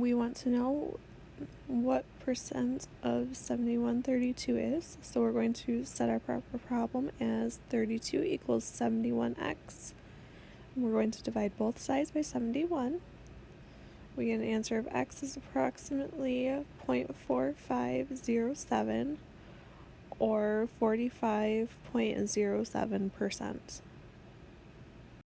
we want to know what percent of 7132 is. So we're going to set our proper problem as 32 equals 71x. We're going to divide both sides by 71. We get an answer of x is approximately 0.4507 or 45.07%.